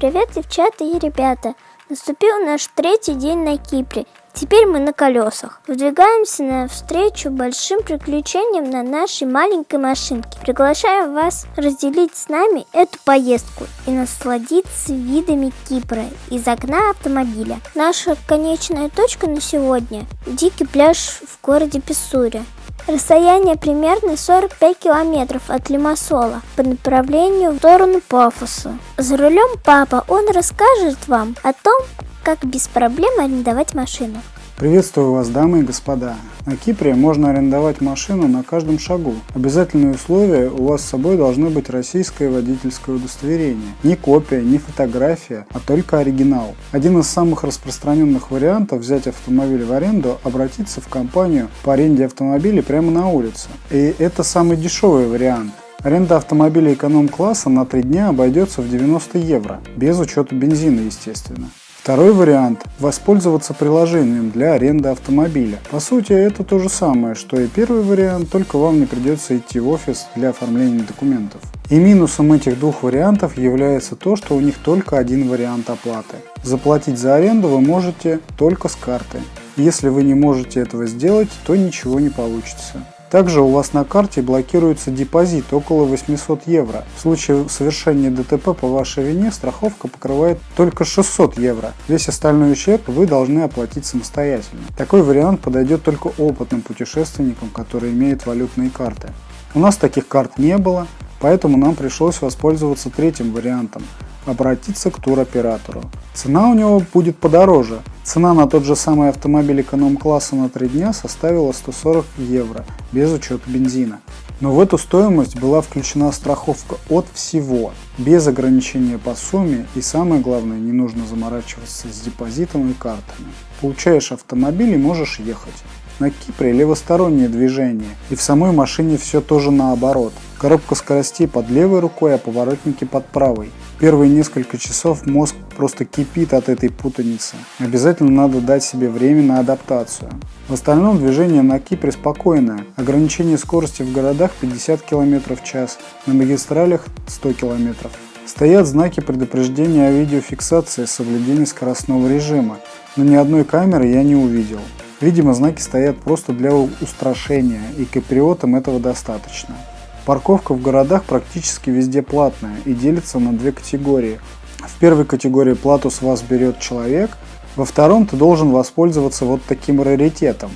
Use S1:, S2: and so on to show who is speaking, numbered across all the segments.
S1: Привет, девчата и ребята! Наступил наш третий день на Кипре. Теперь мы на колесах. Выдвигаемся навстречу большим приключениям на нашей маленькой машинке. Приглашаем вас разделить с нами эту поездку и насладиться видами Кипра из окна автомобиля. Наша конечная точка на сегодня – дикий пляж в городе Писсуре. Расстояние примерно 45 километров от Лимассола по направлению в сторону Пафоса. За рулем папа, он расскажет вам о том, как без проблем арендовать машину.
S2: Приветствую вас, дамы и господа. На Кипре можно арендовать машину на каждом шагу. Обязательные условия у вас с собой должны быть российское водительское удостоверение. Не копия, не фотография, а только оригинал. Один из самых распространенных вариантов взять автомобиль в аренду – обратиться в компанию по аренде автомобилей прямо на улице. И это самый дешевый вариант. Аренда автомобиля эконом-класса на 3 дня обойдется в 90 евро, без учета бензина, естественно. Второй вариант – воспользоваться приложением для аренды автомобиля. По сути, это то же самое, что и первый вариант, только вам не придется идти в офис для оформления документов. И минусом этих двух вариантов является то, что у них только один вариант оплаты. Заплатить за аренду вы можете только с карты. Если вы не можете этого сделать, то ничего не получится. Также у вас на карте блокируется депозит около 800 евро. В случае совершения ДТП по вашей вине страховка покрывает только 600 евро. Весь остальной ущерб вы должны оплатить самостоятельно. Такой вариант подойдет только опытным путешественникам, которые имеют валютные карты. У нас таких карт не было, поэтому нам пришлось воспользоваться третьим вариантом обратиться к туроператору. Цена у него будет подороже. Цена на тот же самый автомобиль эконом-класса на 3 дня составила 140 евро, без учета бензина. Но в эту стоимость была включена страховка от всего, без ограничения по сумме и самое главное, не нужно заморачиваться с депозитом и картами. Получаешь автомобиль и можешь ехать. На Кипре левостороннее движение, и в самой машине все тоже наоборот. Коробка скоростей под левой рукой, а поворотники под правой. Первые несколько часов мозг просто кипит от этой путаницы. Обязательно надо дать себе время на адаптацию. В остальном движение на Кипре спокойное. Ограничение скорости в городах 50 км в час, на магистралях 100 км. Стоят знаки предупреждения о видеофиксации с соблюдением скоростного режима, но ни одной камеры я не увидел. Видимо, знаки стоят просто для устрашения, и киприотам этого достаточно. Парковка в городах практически везде платная и делится на две категории. В первой категории плату с вас берет человек, во втором ты должен воспользоваться вот таким раритетом.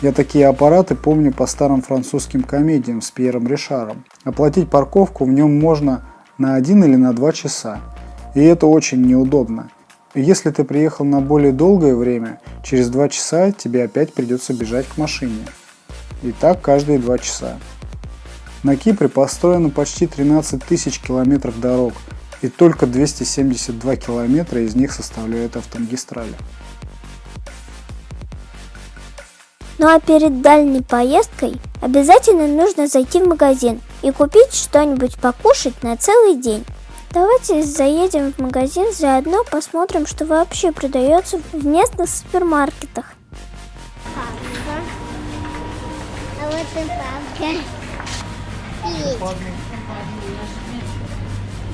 S2: Я такие аппараты помню по старым французским комедиям с Пьером Ришаром. Оплатить парковку в нем можно на один или на два часа. И это очень неудобно. Если ты приехал на более долгое время, через 2 часа тебе опять придется бежать к машине. И так каждые 2 часа. На Кипре построено почти 13 тысяч километров дорог, и только 272 километра из них составляют автомагистрали.
S1: Ну а перед дальней поездкой обязательно нужно зайти в магазин и купить что-нибудь покушать на целый день. Давайте заедем в магазин, заодно посмотрим, что вообще продается в местных супермаркетах.
S3: А вот и папка.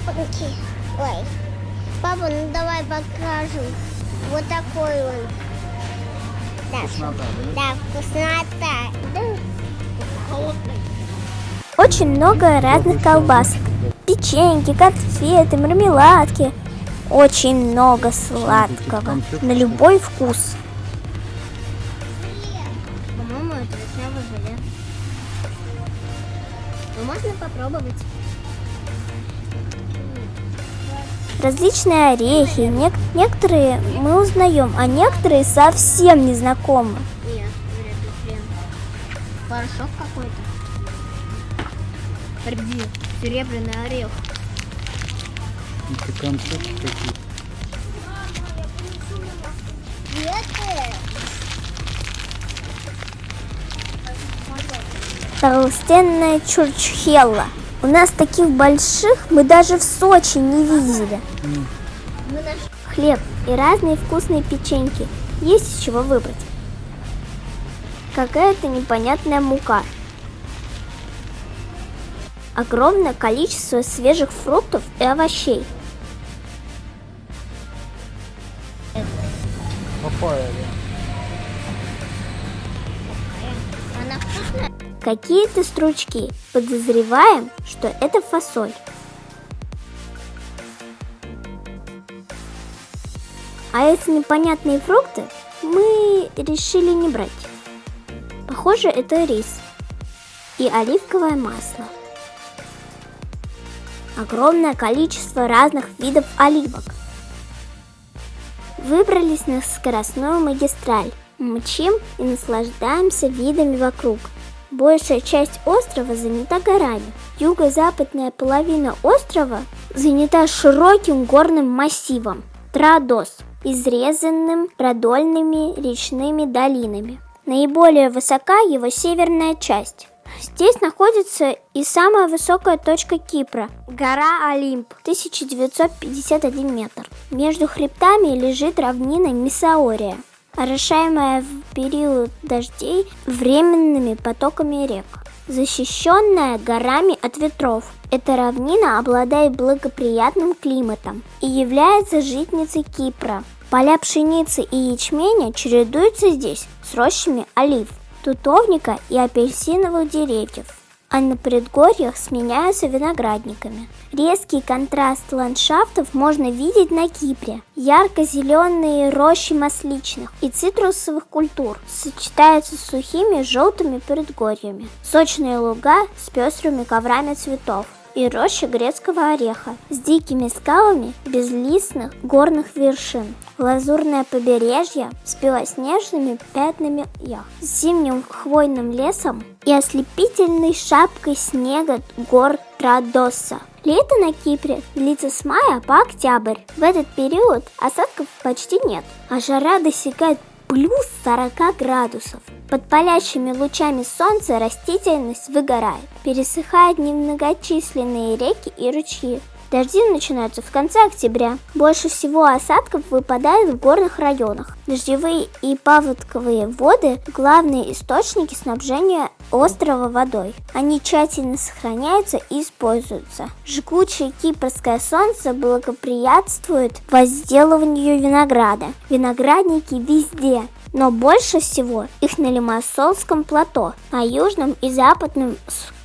S3: Папки. Ой. Папа, ну давай покажу. Вот такой он. Да, вкуснота, да? Вкуснота. Да.
S1: Очень много разных колбасок печеньки, конфеты, мармеладки. Очень много сладкого, на любой вкус.
S3: По-моему, это вишневое желе. Ну, можно попробовать.
S1: Различные орехи, Нек некоторые мы узнаем, а некоторые совсем не знакомы.
S3: Нет, вряд ли хрен. Порошок какой-то. Приди серебряный орех.
S2: Это конфетки какие
S1: Толстенная чурчхелла. У нас таких больших мы даже в Сочи не видели. Хлеб и разные вкусные печеньки. Есть из чего выбрать. Какая-то непонятная мука огромное количество свежих фруктов и овощей. Какие-то стручки. Подозреваем, что это фасоль. А эти непонятные фрукты мы решили не брать. Похоже, это рис и оливковое масло. Огромное количество разных видов оливок. Выбрались на скоростную магистраль. Мчим и наслаждаемся видами вокруг. Большая часть острова занята горами. Юго-западная половина острова занята широким горным массивом Традос, изрезанным продольными речными долинами. Наиболее высока его северная часть. Здесь находится и самая высокая точка Кипра – гора Олимп, 1951 метр. Между хребтами лежит равнина Мисаория, орошаемая в период дождей временными потоками рек. Защищенная горами от ветров, эта равнина обладает благоприятным климатом и является житницей Кипра. Поля пшеницы и ячменя чередуются здесь с рощами олив тутовника и апельсиновых деревьев, а на предгорьях сменяются виноградниками. Резкий контраст ландшафтов можно видеть на Кипре. Ярко-зеленые рощи масличных и цитрусовых культур сочетаются с сухими желтыми предгорьями. Сочные луга с пестрыми коврами цветов и роща грецкого ореха с дикими скалами безлистных горных вершин. Лазурное побережье с белоснежными пятнами яхт, с зимним хвойным лесом и ослепительной шапкой снега гор Традоса. Лето на Кипре длится с мая по октябрь. В этот период осадков почти нет, а жара достигает плюс 40 градусов. Под палящими лучами солнца растительность выгорает, пересыхают немногочисленные реки и ручьи. Дожди начинаются в конце октября. Больше всего осадков выпадает в горных районах. Дождевые и паводковые воды – главные источники снабжения острова водой. Они тщательно сохраняются и используются. Жгучее кипрское солнце благоприятствует возделыванию винограда. Виноградники везде, но больше всего их на Лимассолском плато, на южном и западном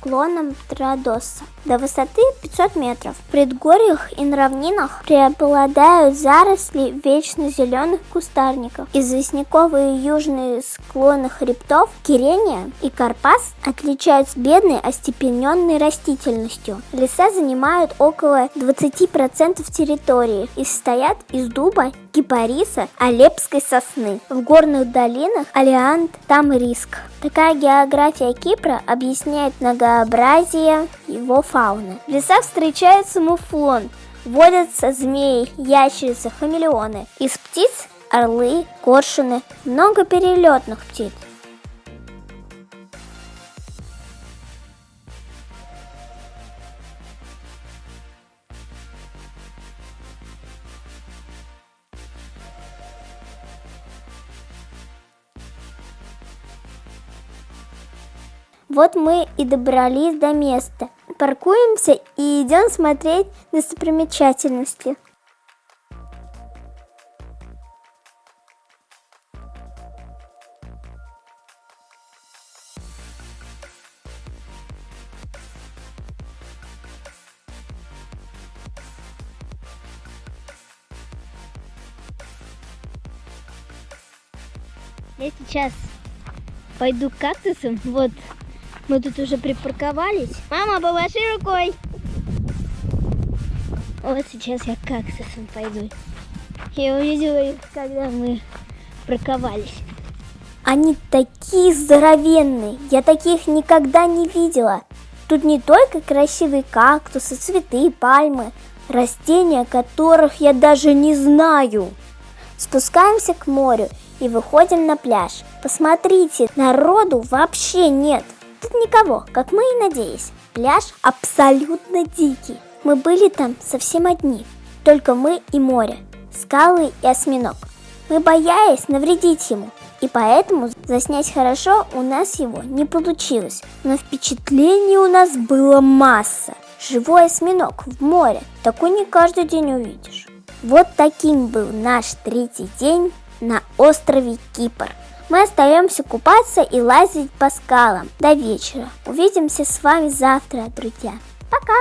S1: склонам Традоса до высоты 500 метров. В предгорьях и на равнинах преобладают заросли вечно зеленых кустарников. Известняковые южные склоны хребтов Кирения и Карпас отличаются бедной остепененной растительностью. Леса занимают около 20% территории и состоят из дуба, кипариса, алепской сосны. В горных долинах алиант, там риск. Такая география Кипра объясняет многообразие его фауны. В лесах встречается муфлон, водятся змеи, ящерицы, хамелеоны. Из птиц – орлы, коршуны, много перелетных птиц. Вот мы и добрались до места. Паркуемся и идем смотреть достопримечательности.
S3: Я сейчас пойду к кактусам. Вот, мы тут уже припарковались. Мама, помаши рукой. Вот сейчас я к кактусам пойду. Я увидела их, когда мы парковались.
S1: Они такие здоровенные, я таких никогда не видела. Тут не только красивые кактусы, цветы, пальмы, растения, которых я даже не знаю. Спускаемся к морю и выходим на пляж. Посмотрите, народу вообще нет. Никого, как мы и надеялись. Пляж абсолютно дикий. Мы были там совсем одни. Только мы и море, скалы и осьминог. Мы боялись навредить ему, и поэтому заснять хорошо у нас его не получилось. Но впечатлений у нас было масса. Живой осьминог в море, такой не каждый день увидишь. Вот таким был наш третий день на острове Кипр. Мы остаемся купаться и лазить по скалам до вечера. Увидимся с вами завтра, друзья. Пока!